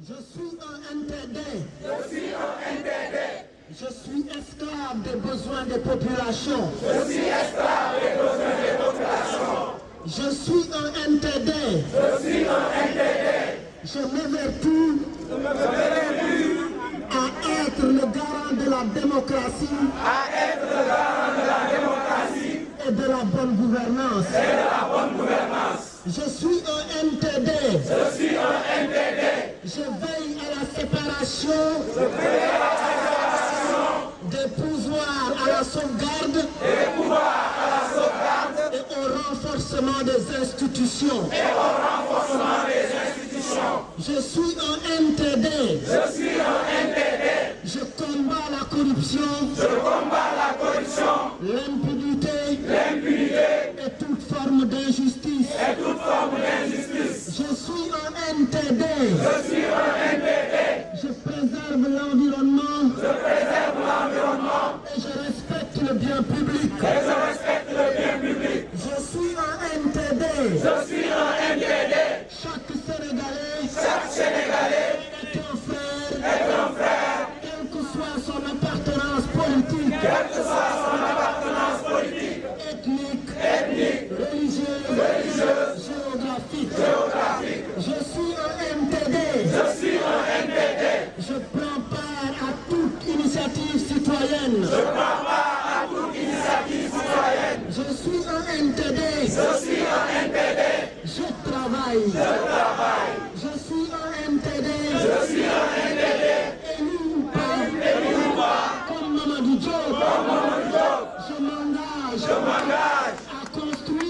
Je suis un NTD. Je suis un NTD. Je suis esclave des besoins des populations. Je suis esclave des besoins des populations. Je suis un NTD. Je suis un NTD. Je m'évertue à être le garant de la démocratie. À être le garant de la démocratie. Et de la bonne gouvernance. Et de la bonne gouvernance. Je suis un NTD. Je veille à la séparation. Je veille à la séparation. Des pouvoirs à la sauvegarde. Des pouvoirs à la sauvegarde. Et au renforcement des institutions. Et au renforcement des institutions. Je suis un NTD. Je suis un. Je combats la corruption. Je combats la corruption. L'impunité. L'impunité. Et toute forme d'injustice. NTD. Je suis un NTD. Je préserve l'environnement. Je préserve l'environnement. Et je respecte le bien public. Et je respecte le bien public. Je suis un NTD. Je suis un NTD. Chaque Sénégalais. Chaque Sénégalais. Est un frère. Est un frère. Quelle que soit son appartenance politique. Quelle que soit citoyenne. Je parle pas à toute initiative citoyenne. Je suis un NTD. Je suis un NTD. Je travaille. Je travaille. Je suis un NTD. Je suis un NTD. Élu ou pas. Élu ou pas. Comme Mamadou Diop. Comme Mamadou Diop. Je m'engage. Je m'engage. À construire.